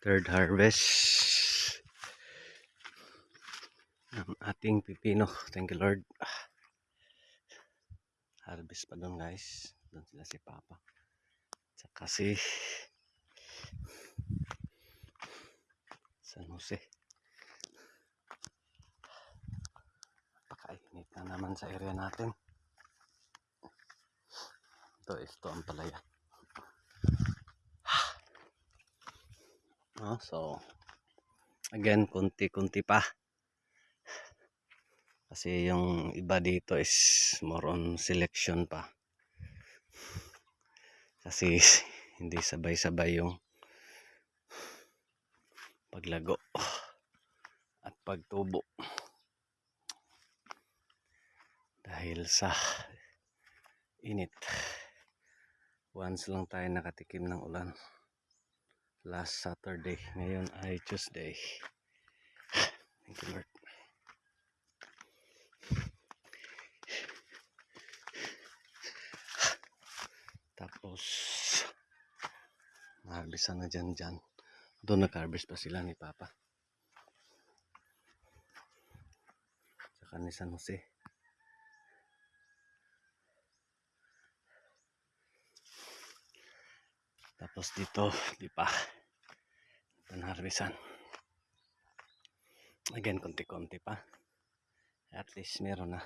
third harvest ng ating pipino. Thank you Lord. Ah. Harvest pa doon guys. Doon sila si Papa. Tsaka si San Jose. Napakainit na naman sa area natin. Ito, ito ang palaya. No, so, again, kunti-kunti pa. Kasi yung iba dito is more on selection pa. Kasi hindi sabay-sabay yung paglago at pagtubo. Dahil sa init. Once lang tayo nakatikim ng ulan last Saturday. Ngayon ay Tuesday. Thank you Lord. Tapos harvestan na dyan dyan. Doon nag-harvest pa sila ni Papa. Saka ni San Jose. Tapos dito, di pa. Ito na. Again, konti-konti pa. At least meron na.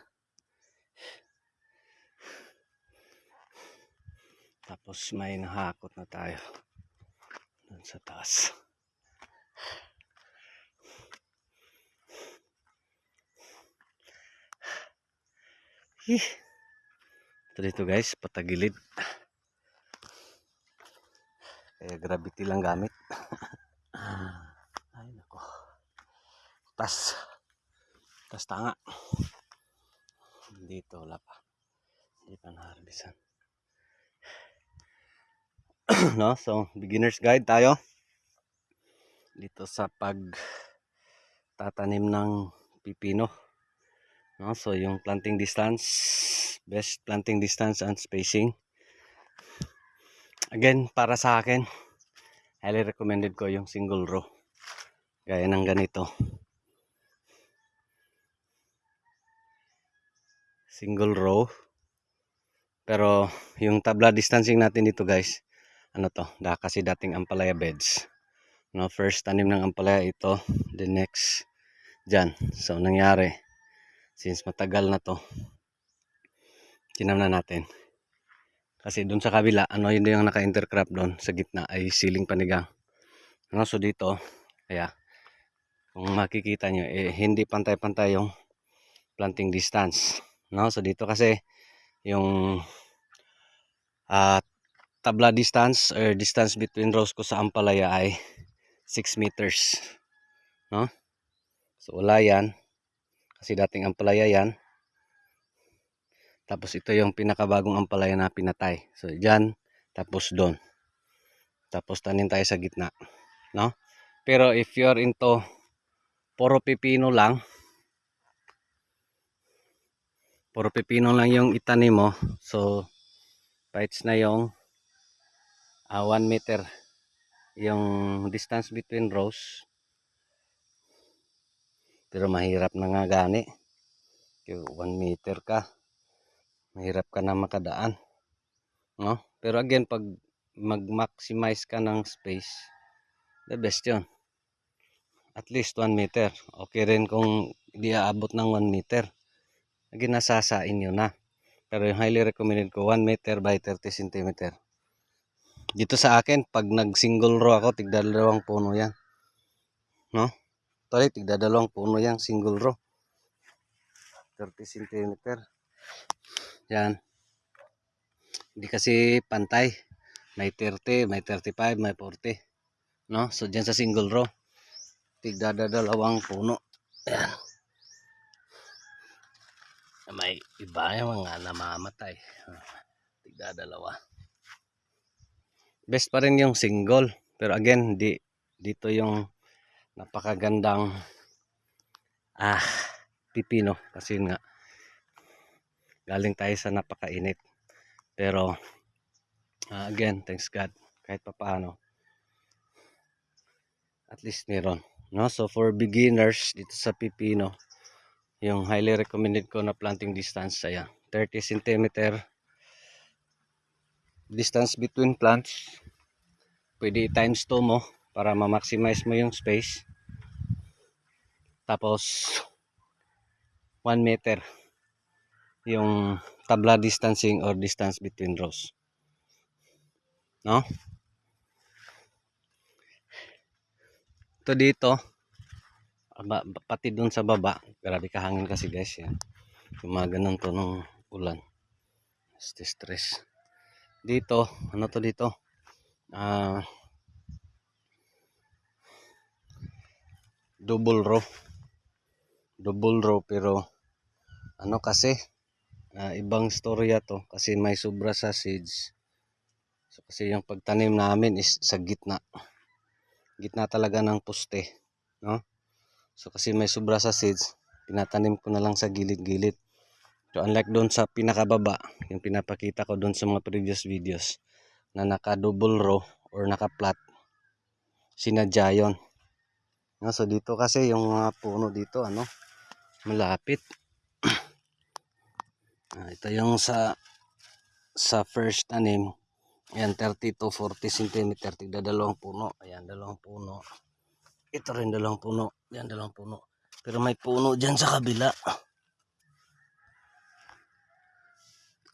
Tapos may nahakot na tayo. Doon sa taas. Ito dito guys, patagilid. Kaya gravity lang gamit. Ay nako. Tas. Tas tanga. Dito wala pa. Hindi pa na-harvestan. no? So, beginner's guide tayo. Dito sa pag tatanim ng pipino. No? So, yung planting distance, best planting distance and spacing. Again, para sa akin, highly recommended ko yung single row. Gaya ng ganito. Single row. Pero yung tabla distancing natin dito guys, ano to, da kasi dating ampalaya beds. No, first tanim ng ampalaya ito, the next dyan. So nangyari, since matagal na to, tinamna natin. Kasi dun sa kabila, ano yun yung naka-intercrop doon sa gitna ay siling panigang. Ano, so dito, kaya kung makikita nyo, eh, hindi pantay-pantay yung planting distance. No? So dito kasi yung uh, tabla distance or distance between rows ko sa ampalaya ay 6 meters. No? So wala yan. Kasi dating ampalaya yan. Tapos ito yung pinakabagong ampalaya na pinatay. So dyan, tapos doon. Tapos tanin tayo sa gitna. No? Pero if you're into puro pipino lang, puro pipino lang yung itanim mo. So, bites na yung 1 uh, meter yung distance between rows. Pero mahirap na nga gani. 1 meter ka. Mahirap ka na makadaan. No? Pero again, pag mag-maximize ka ng space, the best yun. At least 1 meter. Okay rin kung di aabot ng 1 meter ginasasain nyo na. Pero yung highly recommended ko, 1 meter by 30 cm. Dito sa akin, pag nag-single row ako, tigda dalawang puno yan. No? Tuloy, tigda dalawang puno yan, single row. 30 cm. Yan. Hindi kasi pantay. May 30, may 35, may 40. No? So, dyan sa single row, tigda dalawang puno. Yan may iba yung mga namamatay tigda dalawa best pa rin yung single pero again di dito yung napakagandang ah pipino kasi nga galing tayo sa napakainit pero uh, again thanks God kahit papaano at least meron. No? So for beginners dito sa pipino, yung highly recommended ko na planting distance ay 30 cm distance between plants. Pwede times 2 mo para ma-maximize mo yung space. Tapos 1 meter yung tabla distancing or distance between rows. No? Ito dito, pati dun sa baba, grabe kahangin kasi guys yan. Yung mga ganun to ng ulan. Stress stress. Dito, ano to dito? Ah, double row. Double row pero ano kasi ah, ibang storya to kasi may sobra sa seeds. So kasi yung pagtanim namin is sa gitna. Gitna talaga ng poste, no? So kasi may sobra sa seeds, pinatanim ko na lang sa gilid-gilid. So unlike doon sa pinakababa, yung pinapakita ko doon sa mga previous videos na naka double row or naka flat, sinadya yun. No, so dito kasi yung mga puno dito ano, malapit. Ito yung sa sa first tanim. Ayan, 30 to 40 cm. Dalawang puno. Ayan, dalawang puno. Ito rin dalawang puno. Ayan, dalawang puno. Pero may puno dyan sa kabila.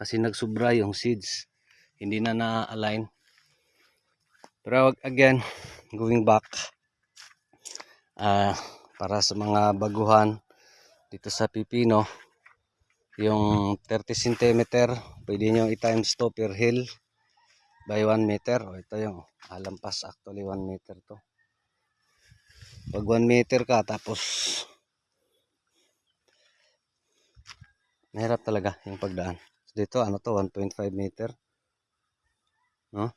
Kasi nagsubra yung seeds. Hindi na na-align. Pero again, going back. ah para sa mga baguhan dito sa pipino, yung 30 cm, pwede nyo i-times to per hill by 1 meter. O ito yung alampas actually 1 meter to. Pag 1 meter ka tapos mahirap talaga yung pagdaan. So, dito ano to 1.5 meter. No?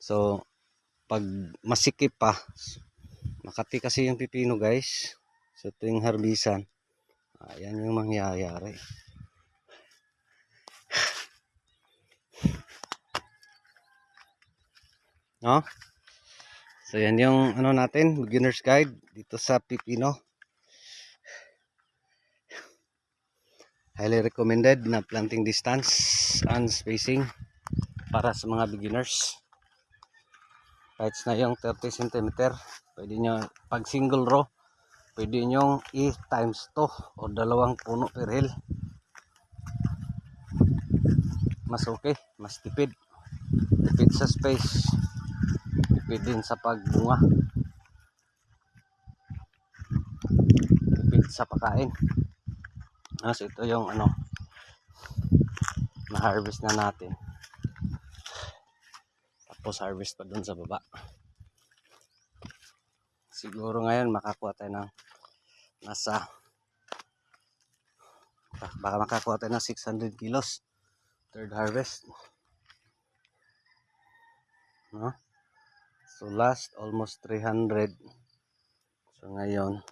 So pag masikip pa Makati kasi yung pipino guys. So tuwing harbisan, ayan yung mangyayari. No? So yan yung ano natin, beginner's guide dito sa pipino. Highly recommended na planting distance and spacing para sa mga beginners. Kahit na yung 30 cm, pwede nyo, pag single row, pwede nyo i times 2 o dalawang puno per hill. Mas okay, mas tipid. Tipid sa space. Tipid din sa pagbunga. Tipid sa pagkain. So ito yung ano na-harvest na natin. Tapos harvest pa dun sa baba. Siguro ngayon makakuha tayo ng nasa baka makakuha tayo ng 600 kilos. Third harvest. No? so last almost 300 so ngayon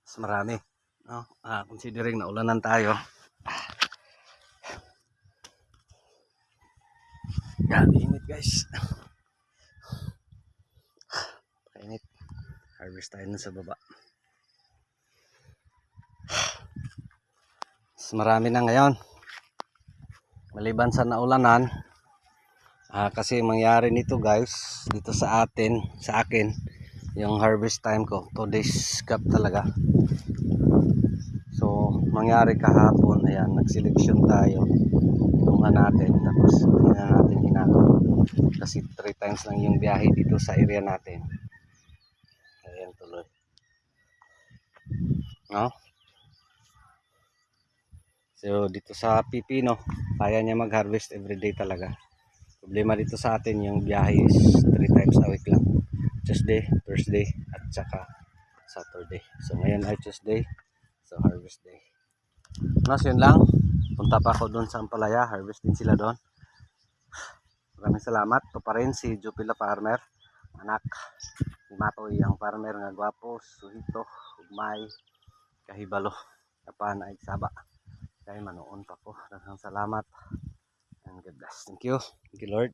mas marami. No? ah, considering na ulanan tayo. Grabe init guys harvest tayo nun sa baba. Mas marami na ngayon. Maliban sa naulanan ah, kasi mangyari nito guys dito sa atin sa akin yung harvest time ko 2 days gap talaga. So mangyari kahapon ayan nagseleksyon tayo kinuha natin tapos hindi na natin hinakot kasi 3 times lang yung biyahe dito sa area natin ayan tuloy no So dito sa pipino, kaya niya mag-harvest everyday talaga. Problema dito sa atin yung biyahe is 3 times a week lang. Tuesday, Thursday, at saka Saturday. So ngayon ay Tuesday, so harvest day. Mas yun lang. Punta pa ako doon sa Ampalaya, harvest din sila doon. Maraming salamat. Ito pa rin si Jupila Farmer. Anak ni Matoy ang farmer nga gwapo, suhito, ugmay, kahibalo. Kapan ay saba. Kay manoon pa ko. Daghang salamat. And God bless. Thank you. Thank you Lord.